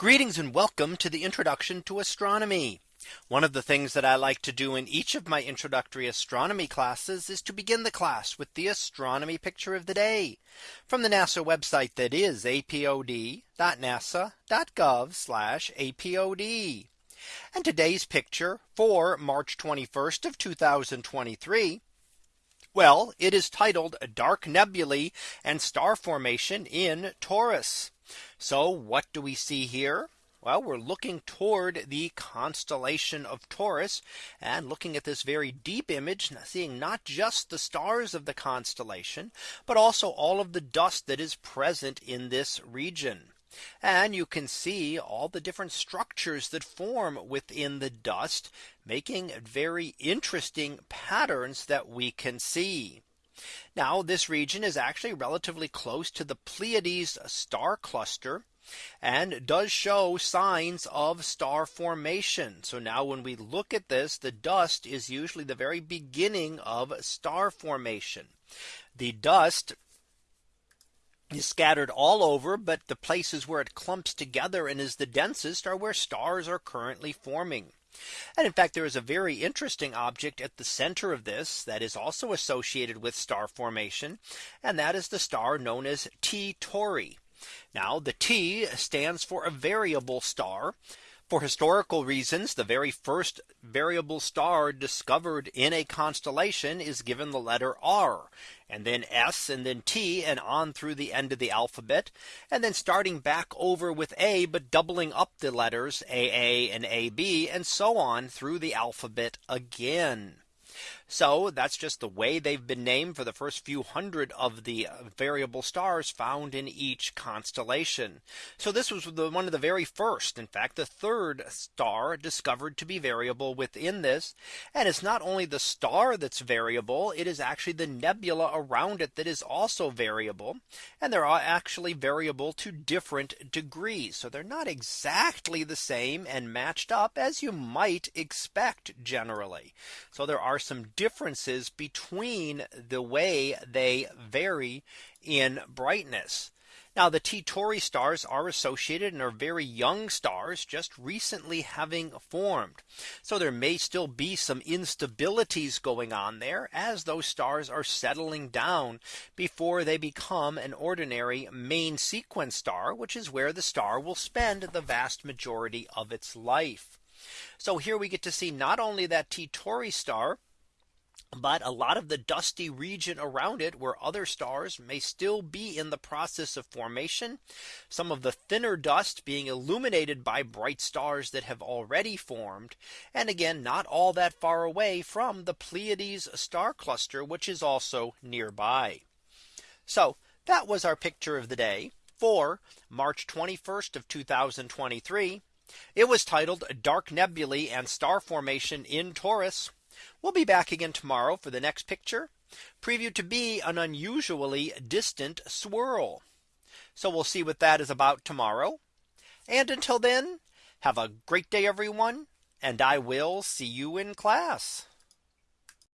Greetings and welcome to the introduction to astronomy. One of the things that I like to do in each of my introductory astronomy classes is to begin the class with the astronomy picture of the day from the NASA website that is apod.nasa.gov apod. And today's picture for March 21st of 2023. Well, it is titled Dark Nebulae and Star Formation in Taurus. So what do we see here? Well, we're looking toward the constellation of Taurus and looking at this very deep image, seeing not just the stars of the constellation, but also all of the dust that is present in this region. And you can see all the different structures that form within the dust, making very interesting patterns that we can see. Now this region is actually relatively close to the Pleiades star cluster and does show signs of star formation. So now when we look at this, the dust is usually the very beginning of star formation. The dust is scattered all over, but the places where it clumps together and is the densest are where stars are currently forming. And in fact, there is a very interesting object at the center of this that is also associated with star formation. And that is the star known as T Tauri. Now the T stands for a variable star. For historical reasons, the very first variable star discovered in a constellation is given the letter R and then S and then T and on through the end of the alphabet. And then starting back over with A, but doubling up the letters AA and AB and so on through the alphabet again. So that's just the way they've been named for the first few hundred of the uh, variable stars found in each constellation. So this was the one of the very first, in fact, the third star discovered to be variable within this. And it's not only the star that's variable, it is actually the nebula around it that is also variable. And they're actually variable to different degrees. So they're not exactly the same and matched up as you might expect generally. So there are some differences between the way they vary in brightness. Now the T Tauri stars are associated and are very young stars just recently having formed. So there may still be some instabilities going on there as those stars are settling down before they become an ordinary main sequence star, which is where the star will spend the vast majority of its life. So here we get to see not only that T Tauri star, but a lot of the dusty region around it where other stars may still be in the process of formation. Some of the thinner dust being illuminated by bright stars that have already formed. And again, not all that far away from the Pleiades star cluster, which is also nearby. So that was our picture of the day for March 21st of 2023. It was titled Dark Nebulae and Star Formation in Taurus. We'll be back again tomorrow for the next picture previewed to be an unusually distant swirl. So we'll see what that is about tomorrow. And until then, have a great day, everyone. And I will see you in class.